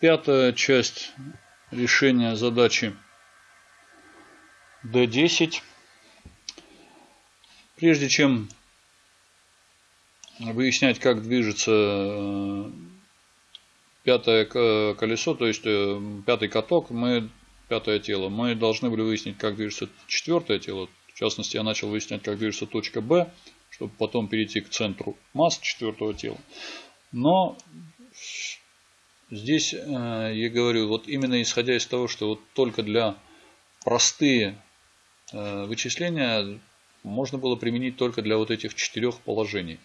пятая часть решения задачи D10. Прежде чем выяснять, как движется э, пятое колесо, то есть э, пятый каток, мы, пятое тело, мы должны были выяснить, как движется четвертое тело. В частности, я начал выяснять, как движется точка B, чтобы потом перейти к центру масс четвертого тела. Но здесь э, я говорю, вот именно исходя из того, что вот только для простые вычисления можно было применить только для вот этих четырех положений.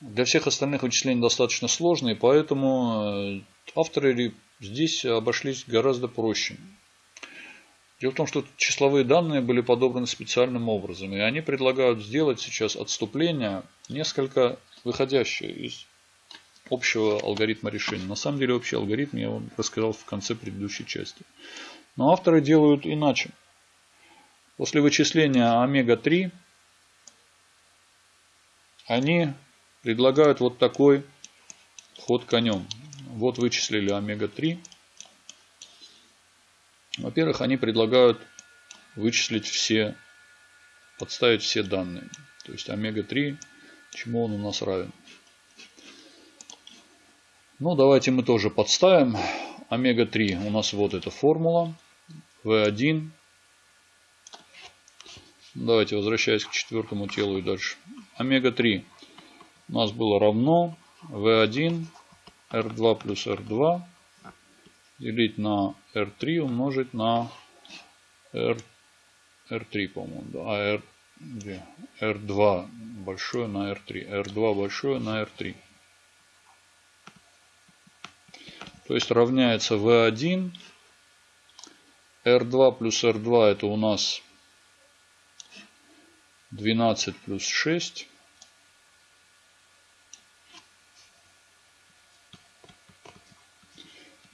Для всех остальных вычислений достаточно сложные, поэтому э, авторы здесь обошлись гораздо проще. Дело в том, что числовые данные были подобраны специальным образом, и они предлагают сделать сейчас отступление несколько выходящее из общего алгоритма решения. На самом деле общий алгоритм я вам рассказал в конце предыдущей части. Но авторы делают иначе. После вычисления омега-3 они предлагают вот такой ход конем. Вот вычислили омега-3. Во-первых, они предлагают вычислить все, подставить все данные. То есть омега-3, чему он у нас равен. Ну, давайте мы тоже подставим. Омега-3 у нас вот эта формула. В1. Давайте возвращаясь к четвертому телу и дальше. Омега-3 у нас было равно V1 R2 плюс R2 делить на R3 умножить на R, R3, по-моему, да, а R, где? R2 большое на R3, R2 большое на R3. То есть равняется V1, R2 плюс R2 это у нас 12 плюс 6.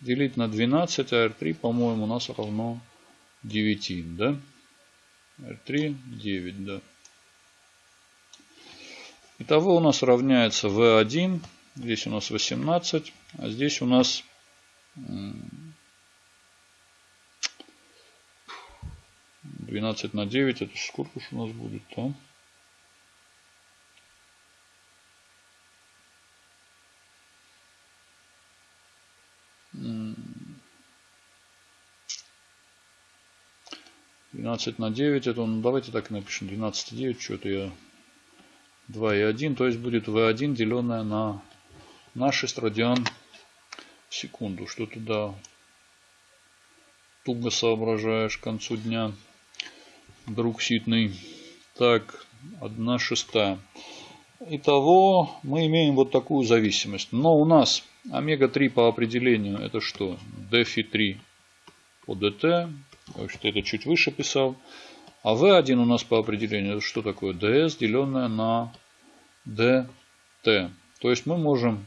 делить на 12, а R3, по-моему, у нас равно 9, да? R3 9, да. Итого у нас равняется V1, здесь у нас 18, а здесь у нас 12 на 9, это сколько же у нас будет там? 12 на 9, это, ну, давайте так напишем, 12 и 9, что-то я 2 и 1, то есть будет V1 деленное на, на 6 радиан в секунду. Что туда туго соображаешь к концу дня, друг ситный. Так, 1 шестая. Итого мы имеем вот такую зависимость. Но у нас омега-3 по определению это что? DFI3 по DT что это чуть выше писал. А V1 у нас по определению, что такое? DS, деленное на DT. То есть мы можем,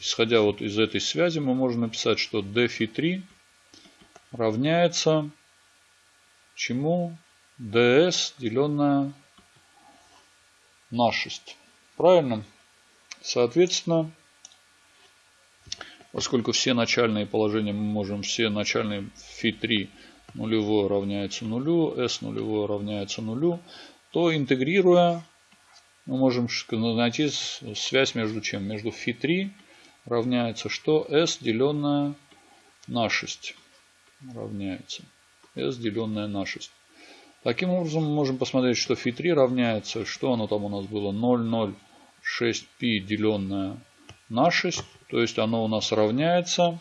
исходя вот из этой связи, мы можем написать, что dφ3 равняется чему? DS, деленное на 6. Правильно? Соответственно, поскольку все начальные положения мы можем, все начальные φ3 нулевое равняется нулю, s нулевое равняется нулю, то интегрируя мы можем найти связь между чем? Между φ3 равняется что? s деленное на 6 равняется. s деленное на 6. Таким образом мы можем посмотреть, что φ3 равняется, что оно там у нас было? 0,06π деленное на 6. То есть оно у нас равняется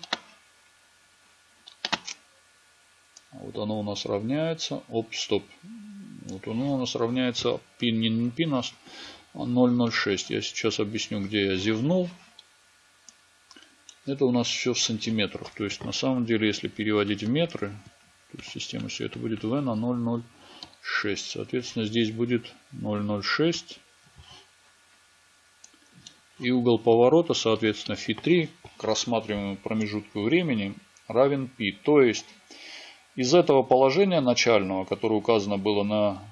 Вот оно у нас равняется. Оп, стоп. Вот оно у нас равняется пин не а 0,06. Я сейчас объясню, где я зевнул. Это у нас все в сантиметрах. То есть на самом деле, если переводить в метры, то есть система все это будет v на 0,06. Соответственно, здесь будет 0,06. И угол поворота, соответственно, φ3 к рассматриваемому промежутку времени равен π. То есть из этого положения начального, которое указано было на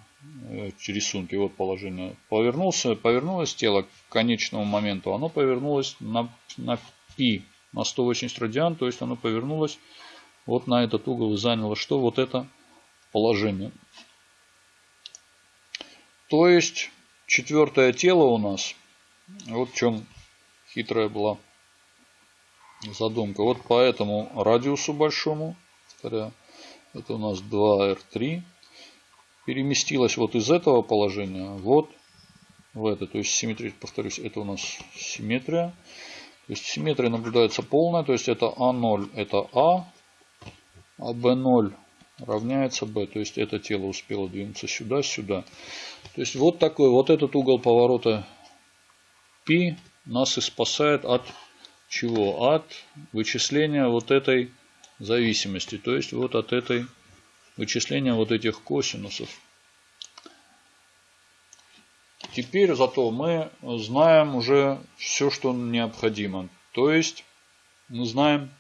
э, рисунке, вот положение, повернулся, повернулось тело к конечному моменту, оно повернулось на, на π на 180 радиан, то есть оно повернулось вот на этот угол и заняло что? Вот это положение. То есть четвертое тело у нас, вот в чем хитрая была задумка. Вот по этому радиусу большому, это у нас 2R3, переместилась вот из этого положения вот в это. То есть симметрия, повторюсь, это у нас симметрия. То есть симметрия наблюдается полная, то есть это А0 это А, а B0 равняется B. То есть это тело успело двинуться сюда, сюда. То есть вот такой, вот этот угол поворота π нас и спасает от чего? От вычисления вот этой зависимости. То есть вот от этой вычисления вот этих косинусов. Теперь зато мы знаем уже все, что необходимо. То есть мы знаем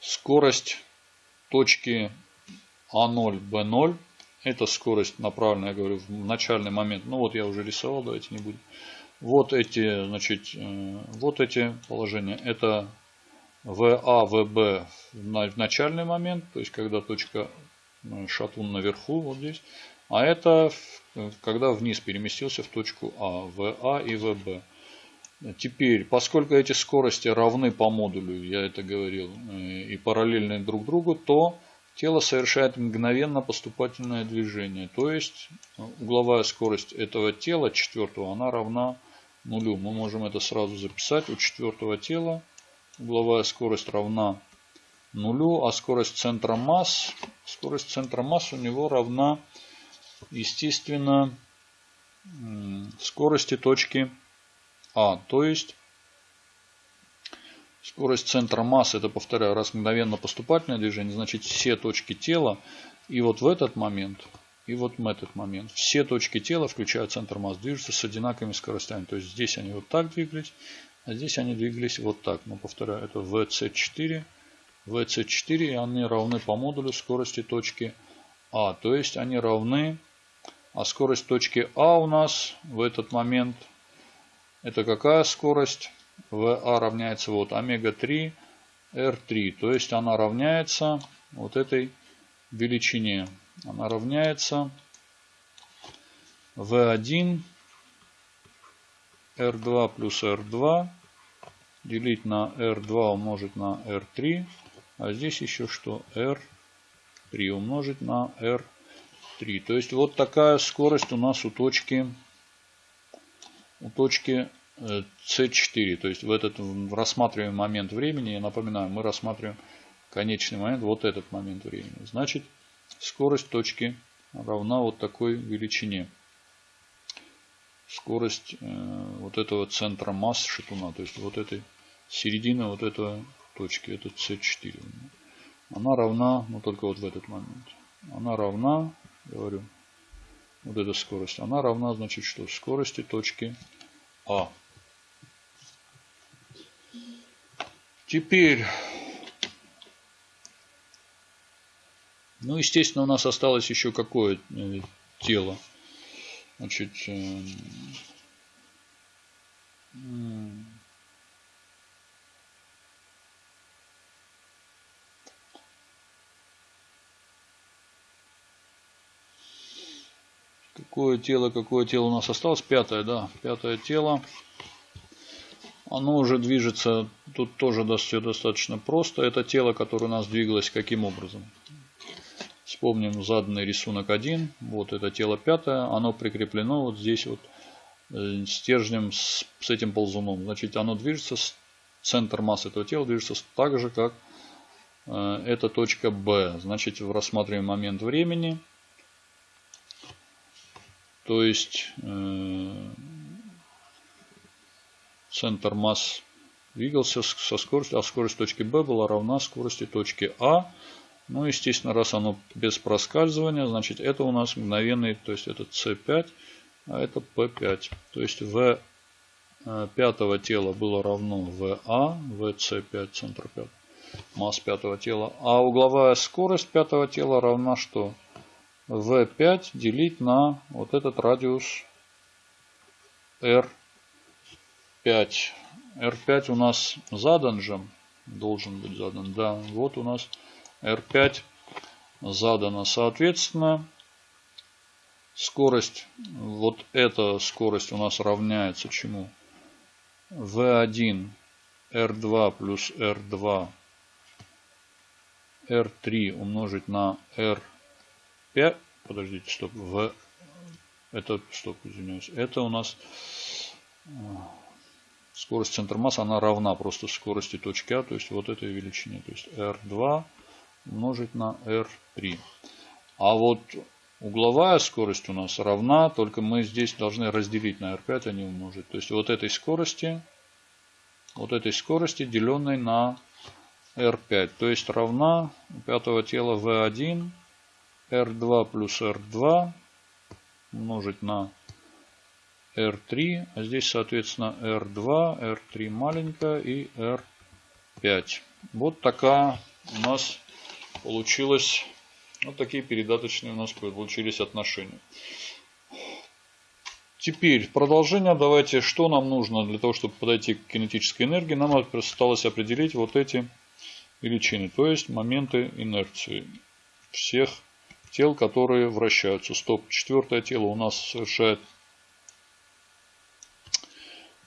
скорость точки А0, Б0. Это скорость направленная, я говорю, в начальный момент. Ну вот я уже рисовал, давайте не будем. Вот эти, значит, э, вот эти положения. Это ВА, ВБ в начальный момент, то есть когда точка э, шатун наверху, вот здесь. А это когда вниз переместился в точку А, ВА и ВБ. Теперь, поскольку эти скорости равны по модулю, я это говорил, э, и параллельны друг другу, то тело совершает мгновенно поступательное движение. То есть угловая скорость этого тела, четвертого, она равна нулю. Мы можем это сразу записать. У четвертого тела угловая скорость равна нулю, а скорость центра масс, скорость центра масс у него равна, естественно, скорости точки А. То есть скорость центра масс, это, повторяю, раз мгновенно поступательное движение, значит все точки тела. И вот в этот момент и вот в этот момент. Все точки тела, включая центр масс, движутся с одинаковыми скоростями. То есть здесь они вот так двигались, а здесь они двигались вот так. Но повторяю, это VC4. VC4 и они равны по модулю скорости точки А. То есть они равны, а скорость точки А у нас в этот момент, это какая скорость? VA равняется вот омега-3 R3. То есть она равняется вот этой величине она равняется V1 R2 плюс R2 делить на R2 умножить на R3. А здесь еще что? R3 умножить на R3. То есть вот такая скорость у нас у точки, у точки C4. То есть в этот рассматриваемый момент времени, я напоминаю, мы рассматриваем конечный момент, вот этот момент времени. Значит, Скорость точки равна вот такой величине. Скорость э, вот этого центра масс шатуна, то есть вот этой середины вот этого точки, это C4. Она равна, ну только вот в этот момент. Она равна, говорю, вот эта скорость, она равна, значит, что? Скорости точки А. Теперь Ну, естественно, у нас осталось еще какое э, тело. Значит, Какое тело, какое тело у нас осталось? Пятое, да. Пятое тело. Оно уже движется, тут тоже все достаточно просто. Это тело, которое у нас двигалось каким образом? Вспомним заданный рисунок 1. Вот это тело пятое. Оно прикреплено вот здесь вот э, стержнем с, с этим ползуном. Значит, оно движется, центр массы этого тела движется так же, как э, эта точка B. Значит, в рассматриваемый момент времени, то есть э, центр масс двигался со скоростью, а скорость точки B была равна скорости точки А. Ну, естественно, раз оно без проскальзывания, значит это у нас мгновенный, то есть это C5, а это P5. То есть V э, пятого тела было равно VA, VC5, центр 5, масс пятого тела. А угловая скорость пятого тела равна что? V5 делить на вот этот радиус R5. R5 у нас задан же. Должен быть задан. Да, вот у нас R5 задано. Соответственно, скорость, вот эта скорость у нас равняется чему? V1 R2 плюс R2 R3 умножить на R5. Подождите, стоп. В это, стоп, извиняюсь. Это у нас э, скорость центра массы, она равна просто скорости точки А, то есть вот этой величине. То есть R2 умножить на R3. А вот угловая скорость у нас равна, только мы здесь должны разделить на R5, а не умножить. То есть вот этой скорости, вот этой скорости, деленной на R5. То есть равна пятого тела V1, R2 плюс R2 умножить на R3. А здесь, соответственно, R2, R3 маленькая и R5. Вот такая у нас получилось, вот такие передаточные у нас получились отношения. Теперь продолжение. Давайте, что нам нужно для того, чтобы подойти к кинетической энергии. Нам осталось определить вот эти величины, то есть моменты инерции всех тел, которые вращаются. Стоп. Четвертое тело у нас совершает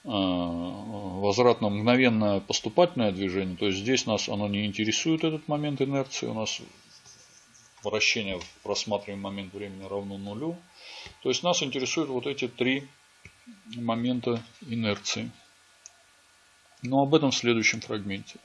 э, возвратно мгновенное поступательное движение. То есть здесь нас оно не интересует, этот момент инерции. У нас вращение в просматриваемый момент времени равно нулю. То есть нас интересуют вот эти три момента инерции. Но об этом в следующем фрагменте.